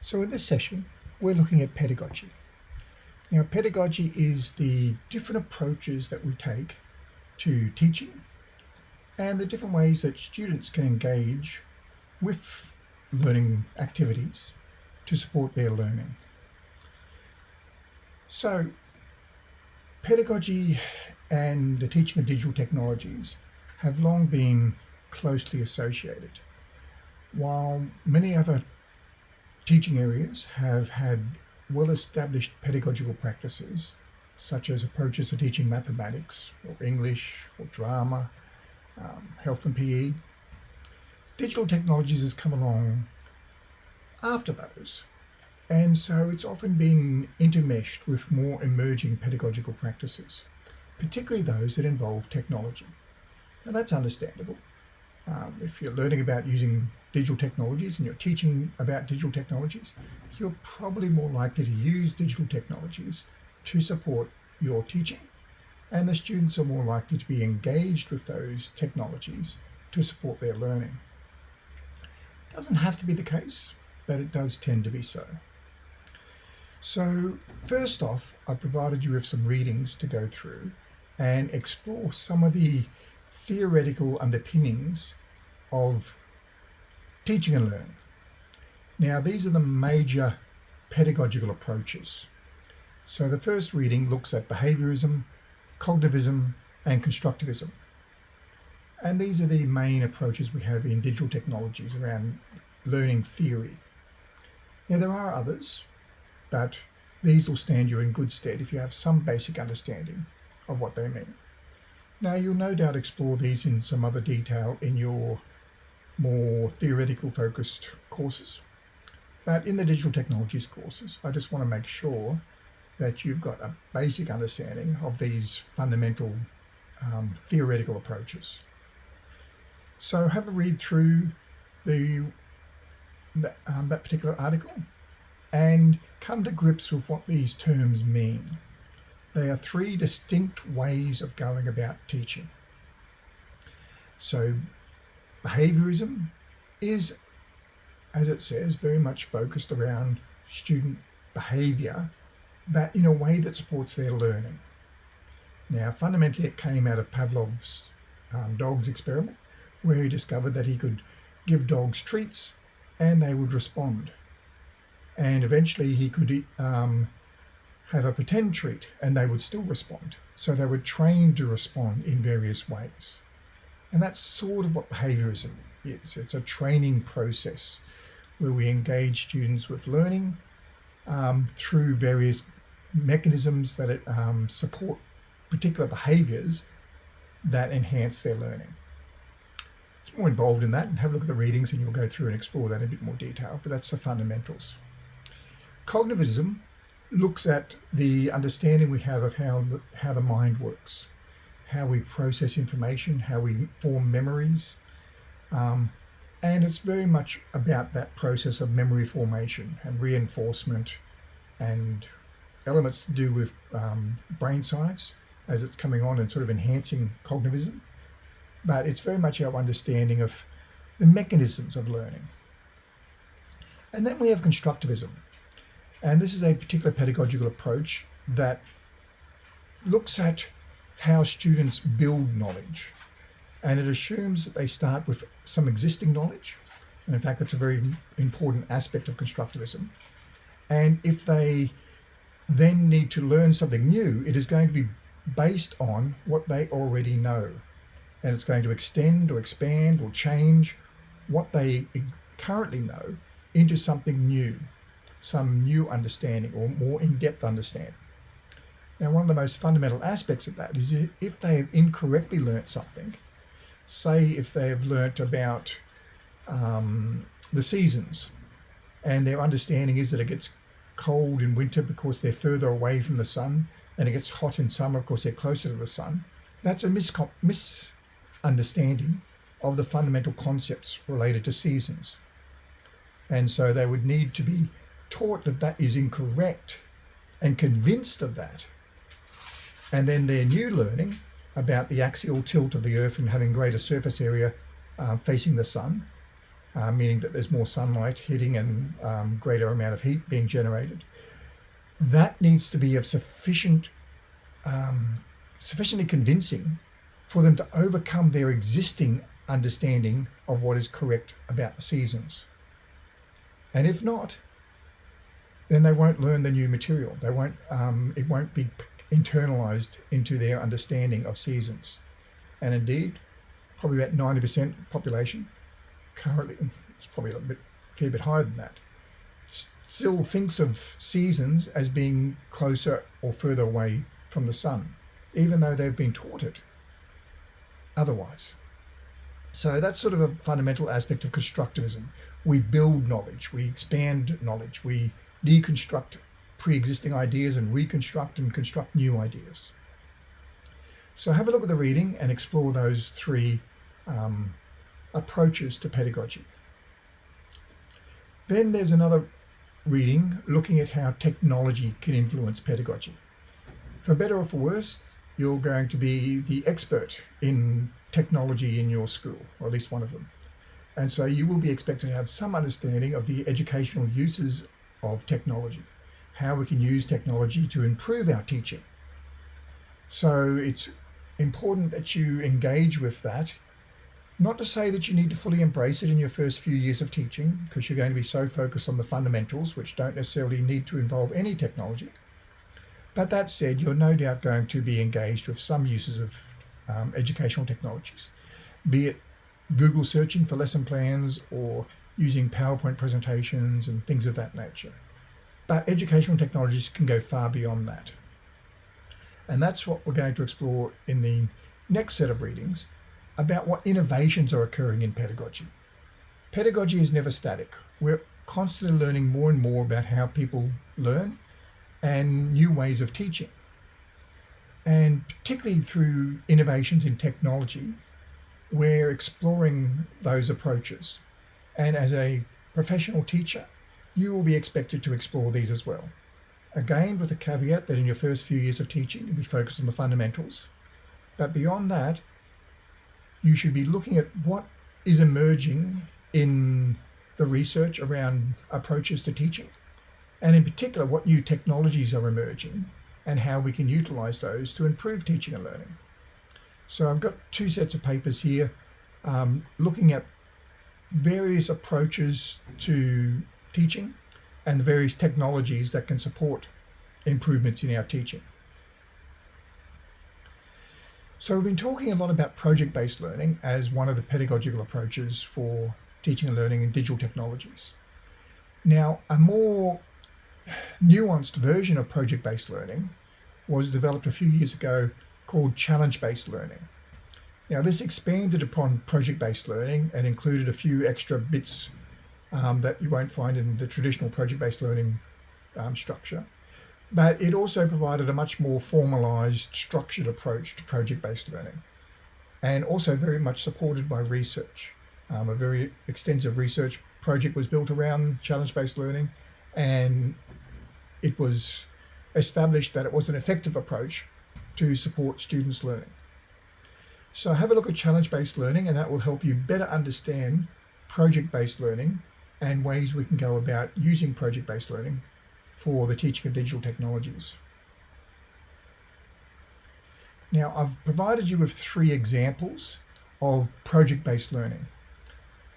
So in this session, we're looking at pedagogy. Now, pedagogy is the different approaches that we take to teaching and the different ways that students can engage with learning activities to support their learning. So, pedagogy and the teaching of digital technologies have long been closely associated. While many other teaching areas have had well-established pedagogical practices, such as approaches to teaching mathematics or English or drama, um, health and PE. Digital technologies has come along after those. And so it's often been intermeshed with more emerging pedagogical practices, particularly those that involve technology. Now that's understandable. Um, if you're learning about using digital technologies and you're teaching about digital technologies, you're probably more likely to use digital technologies to support your teaching. And the students are more likely to be engaged with those technologies to support their learning. It doesn't have to be the case, but it does tend to be so. So first off, I provided you with some readings to go through and explore some of the theoretical underpinnings of teaching and learning. Now, these are the major pedagogical approaches. So the first reading looks at behaviorism, cognitivism, and constructivism. And these are the main approaches we have in digital technologies around learning theory. Now, there are others, but these will stand you in good stead if you have some basic understanding of what they mean. Now, you'll no doubt explore these in some other detail in your more theoretical focused courses. But in the digital technologies courses, I just want to make sure that you've got a basic understanding of these fundamental um, theoretical approaches. So have a read through the um, that particular article and come to grips with what these terms mean. They are three distinct ways of going about teaching. So behaviorism is, as it says, very much focused around student behavior, but in a way that supports their learning. Now, fundamentally, it came out of Pavlov's um, dogs experiment, where he discovered that he could give dogs treats and they would respond. And eventually he could um, have a pretend treat and they would still respond. So they were trained to respond in various ways. And that's sort of what behaviorism is. It's a training process where we engage students with learning um, through various mechanisms that it, um, support particular behaviors that enhance their learning. It's more involved in that and have a look at the readings and you'll go through and explore that in a bit more detail, but that's the fundamentals. Cognitivism looks at the understanding we have of how the, how the mind works how we process information, how we form memories. Um, and it's very much about that process of memory formation and reinforcement and elements to do with um, brain science as it's coming on and sort of enhancing cognitivism. But it's very much our understanding of the mechanisms of learning. And then we have constructivism. And this is a particular pedagogical approach that looks at how students build knowledge. And it assumes that they start with some existing knowledge. And in fact, that's a very important aspect of constructivism. And if they then need to learn something new, it is going to be based on what they already know. And it's going to extend or expand or change what they currently know into something new, some new understanding or more in-depth understanding. Now, one of the most fundamental aspects of that is if they have incorrectly learnt something, say if they have learnt about um, the seasons and their understanding is that it gets cold in winter because they're further away from the sun and it gets hot in summer because they're closer to the sun, that's a misunderstanding of the fundamental concepts related to seasons. And so they would need to be taught that that is incorrect and convinced of that and then their new learning about the axial tilt of the Earth and having greater surface area uh, facing the sun uh, meaning that there's more sunlight hitting and um, greater amount of heat being generated. That needs to be of sufficient, um, sufficiently convincing for them to overcome their existing understanding of what is correct about the seasons. And if not, then they won't learn the new material. They won't. Um, it won't be internalized into their understanding of seasons. And indeed, probably about 90% population currently, it's probably a bit, a fair bit higher than that, still thinks of seasons as being closer or further away from the sun, even though they've been taught it otherwise. So that's sort of a fundamental aspect of constructivism. We build knowledge, we expand knowledge, we deconstruct pre-existing ideas and reconstruct and construct new ideas. So have a look at the reading and explore those three um, approaches to pedagogy. Then there's another reading looking at how technology can influence pedagogy. For better or for worse, you're going to be the expert in technology in your school, or at least one of them. And so you will be expected to have some understanding of the educational uses of technology, how we can use technology to improve our teaching. So it's important that you engage with that. Not to say that you need to fully embrace it in your first few years of teaching, because you're going to be so focused on the fundamentals, which don't necessarily need to involve any technology. But that said, you're no doubt going to be engaged with some uses of um, educational technologies, be it Google searching for lesson plans or using PowerPoint presentations and things of that nature. But educational technologies can go far beyond that. And that's what we're going to explore in the next set of readings about what innovations are occurring in pedagogy. Pedagogy is never static. We're constantly learning more and more about how people learn and new ways of teaching. And particularly through innovations in technology, we're exploring those approaches. And as a professional teacher, you will be expected to explore these as well. Again, with the caveat that in your first few years of teaching, you'll be focused on the fundamentals. But beyond that, you should be looking at what is emerging in the research around approaches to teaching, and in particular, what new technologies are emerging and how we can utilize those to improve teaching and learning. So I've got two sets of papers here um, looking at various approaches to teaching and the various technologies that can support improvements in our teaching. So we've been talking a lot about project-based learning as one of the pedagogical approaches for teaching and learning in digital technologies. Now, a more nuanced version of project-based learning was developed a few years ago called challenge-based learning. Now this expanded upon project-based learning and included a few extra bits um, that you won't find in the traditional project-based learning um, structure. But it also provided a much more formalized, structured approach to project-based learning and also very much supported by research. Um, a very extensive research project was built around challenge-based learning and it was established that it was an effective approach to support students' learning. So have a look at challenge-based learning and that will help you better understand project-based learning and ways we can go about using project-based learning for the teaching of digital technologies. Now I've provided you with three examples of project-based learning.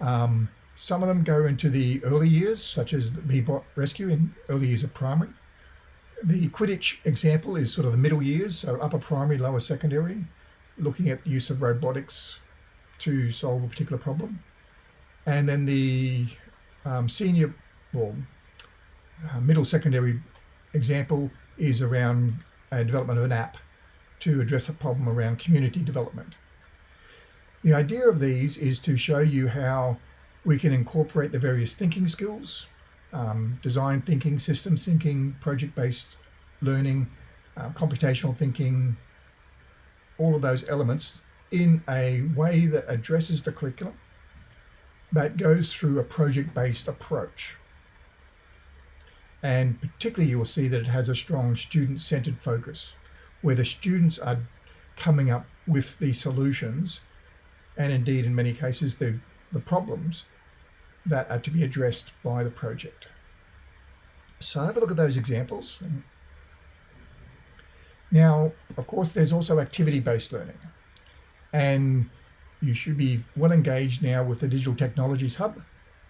Um, some of them go into the early years, such as the Bee-Bot Rescue in early years of primary. The Quidditch example is sort of the middle years, so upper primary, lower secondary, looking at use of robotics to solve a particular problem. And then the um, senior, well, uh, middle secondary example is around a development of an app to address a problem around community development. The idea of these is to show you how we can incorporate the various thinking skills, um, design thinking, systems thinking, project-based learning, uh, computational thinking, all of those elements in a way that addresses the curriculum but goes through a project-based approach. And particularly you'll see that it has a strong student-centered focus where the students are coming up with the solutions and indeed in many cases the, the problems that are to be addressed by the project. So have a look at those examples. Now, of course, there's also activity-based learning. And you should be well engaged now with the Digital Technologies Hub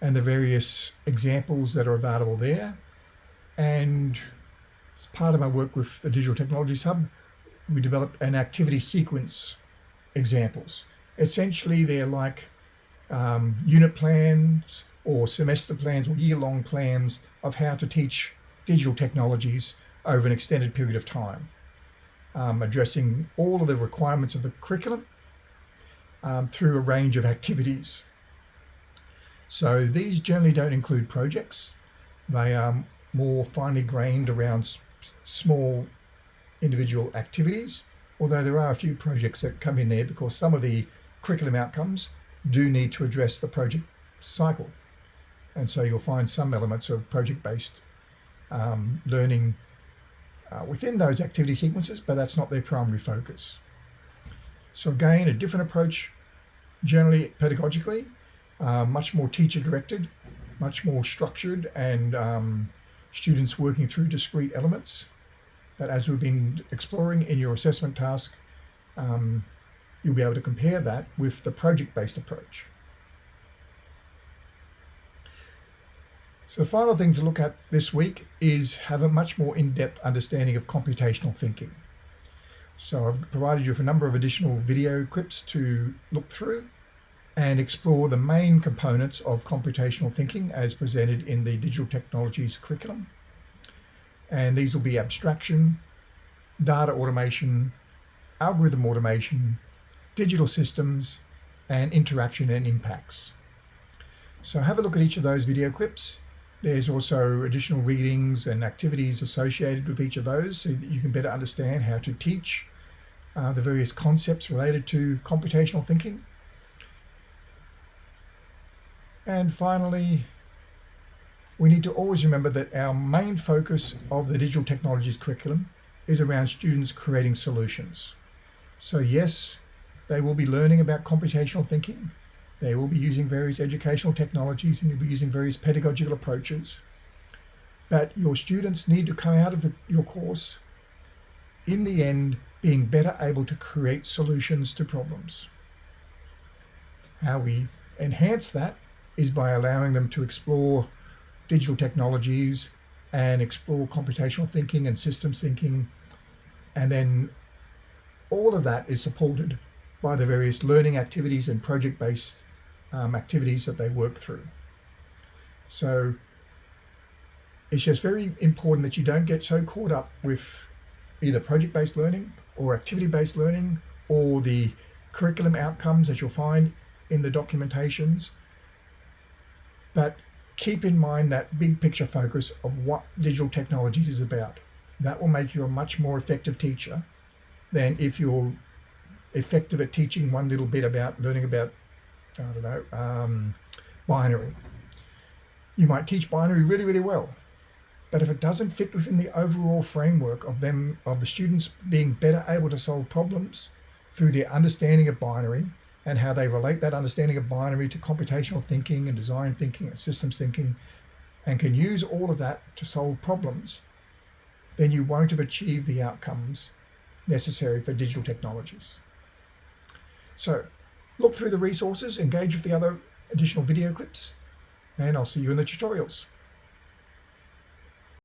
and the various examples that are available there. And as part of my work with the Digital Technologies Hub, we developed an activity sequence examples. Essentially, they're like um, unit plans or semester plans or year-long plans of how to teach digital technologies over an extended period of time, um, addressing all of the requirements of the curriculum um, through a range of activities. So these generally don't include projects. They are more finely grained around small individual activities, although there are a few projects that come in there because some of the curriculum outcomes do need to address the project cycle. And so you'll find some elements of project-based um, learning uh, within those activity sequences, but that's not their primary focus. So again, a different approach, generally pedagogically, uh, much more teacher-directed, much more structured, and um, students working through discrete elements. But as we've been exploring in your assessment task, um, you'll be able to compare that with the project-based approach. So the final thing to look at this week is have a much more in-depth understanding of computational thinking. So I've provided you with a number of additional video clips to look through and explore the main components of computational thinking as presented in the digital technologies curriculum. And these will be abstraction, data automation, algorithm automation, digital systems, and interaction and impacts. So have a look at each of those video clips. There's also additional readings and activities associated with each of those so that you can better understand how to teach uh, the various concepts related to computational thinking. And finally, we need to always remember that our main focus of the digital technologies curriculum is around students creating solutions. So yes, they will be learning about computational thinking. They will be using various educational technologies and you'll be using various pedagogical approaches. But your students need to come out of the, your course, in the end, being better able to create solutions to problems. How we enhance that is by allowing them to explore digital technologies and explore computational thinking and systems thinking. And then all of that is supported by the various learning activities and project-based um, activities that they work through. So it's just very important that you don't get so caught up with either project-based learning or activity-based learning or the curriculum outcomes that you'll find in the documentations. But keep in mind that big picture focus of what digital technologies is about. That will make you a much more effective teacher than if you're effective at teaching one little bit about learning about, I don't know, um, binary. You might teach binary really, really well. But if it doesn't fit within the overall framework of them, of the students being better able to solve problems through their understanding of binary and how they relate that understanding of binary to computational thinking and design thinking and systems thinking, and can use all of that to solve problems, then you won't have achieved the outcomes necessary for digital technologies. So look through the resources, engage with the other additional video clips, and I'll see you in the tutorials.